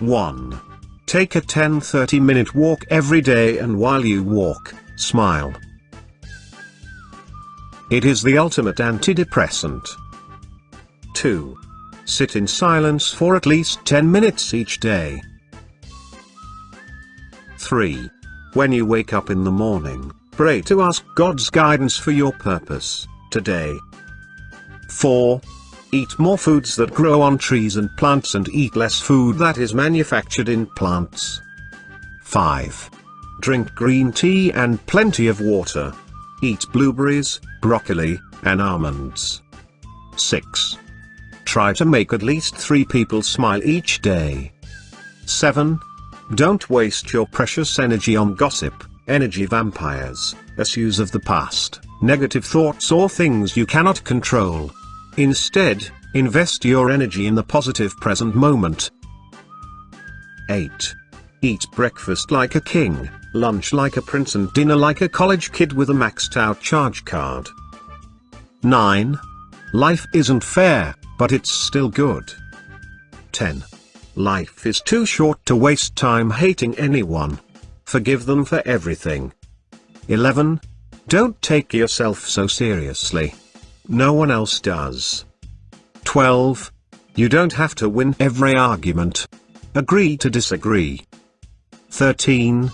1. Take a 10-30 minute walk every day and while you walk, smile. It is the ultimate antidepressant. 2. Sit in silence for at least 10 minutes each day. 3. When you wake up in the morning, pray to ask God's guidance for your purpose, today. 4. Eat more foods that grow on trees and plants and eat less food that is manufactured in plants. 5. Drink green tea and plenty of water. Eat blueberries, broccoli, and almonds. 6. Try to make at least 3 people smile each day. 7. Don't waste your precious energy on gossip, energy vampires, issues of the past, negative thoughts or things you cannot control. Instead, invest your energy in the positive present moment. 8. Eat breakfast like a king, lunch like a prince and dinner like a college kid with a maxed out charge card. 9. Life isn't fair, but it's still good. 10. Life is too short to waste time hating anyone. Forgive them for everything. 11. Don't take yourself so seriously. No one else does. 12. You don't have to win every argument. Agree to disagree. 13.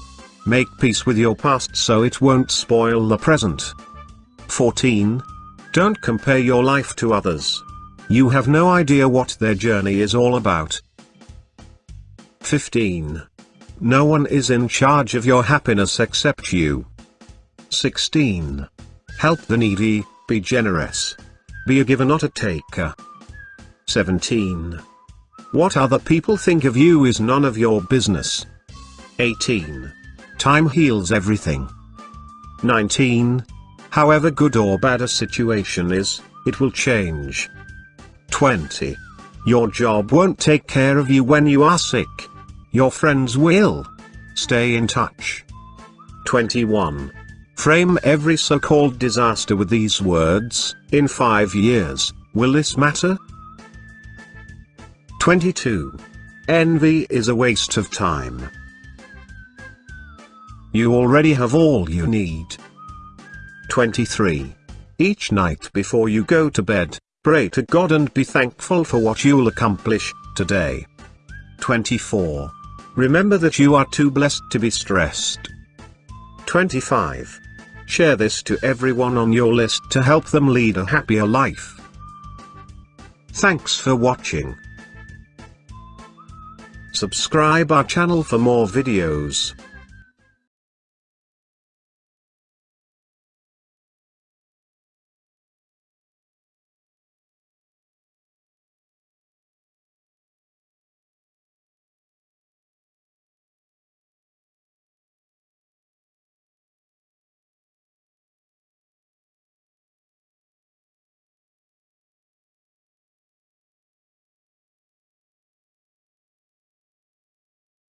Make peace with your past so it won't spoil the present. 14. Don't compare your life to others. You have no idea what their journey is all about. 15. No one is in charge of your happiness except you. 16. Help the needy, be generous. Be a giver not a taker. 17. What other people think of you is none of your business. 18. Time heals everything. 19. However good or bad a situation is, it will change. 20. Your job won't take care of you when you are sick. Your friends will. Stay in touch. 21. Frame every so-called disaster with these words, in five years, will this matter? 22. Envy is a waste of time. You already have all you need. 23. Each night before you go to bed, pray to God and be thankful for what you'll accomplish, today. 24. Remember that you are too blessed to be stressed. 25. Share this to everyone on your list to help them lead a happier life. Thanks for watching. Subscribe our channel for more videos.